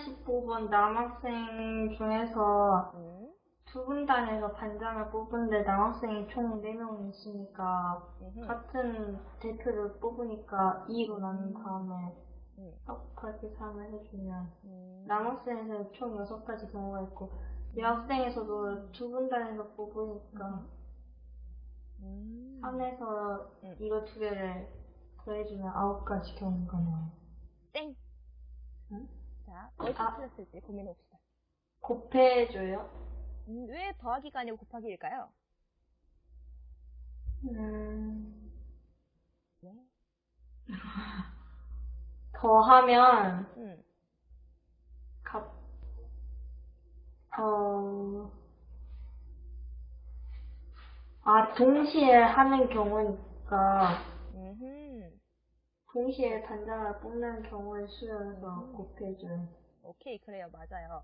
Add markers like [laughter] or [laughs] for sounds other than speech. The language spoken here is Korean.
다시 뽑은 남학생 중에서 음. 두 분 단에서 반장을 뽑은데 남학생이 총 4명 있으니까 음흠. 같은 대표를 뽑으니까 2로 나눈 다음에 음. 4 곱하기 3을 해주면 음. 남학생에서 총 6가지 경우가 있고 여학생에서도 두 분 단에서 뽑으니까 음. 3에서 음. 이거 두 개를 더해주면 9가지 경우가 나와요. 땡. 응? 자, 어떻게 아. 틀렸을지 고민해봅시다. 곱해줘요? 음, 왜 더하기가 아니고 곱하기일까요? 음, 네. [laughs] 더하면 음. 값, 어, 아, 동시에 하는 경우니까, 음흠. 동시에 단자를 뽑는 경우의 수를 더 음. 곱해줘요. 오케이, 그래요. 맞아요.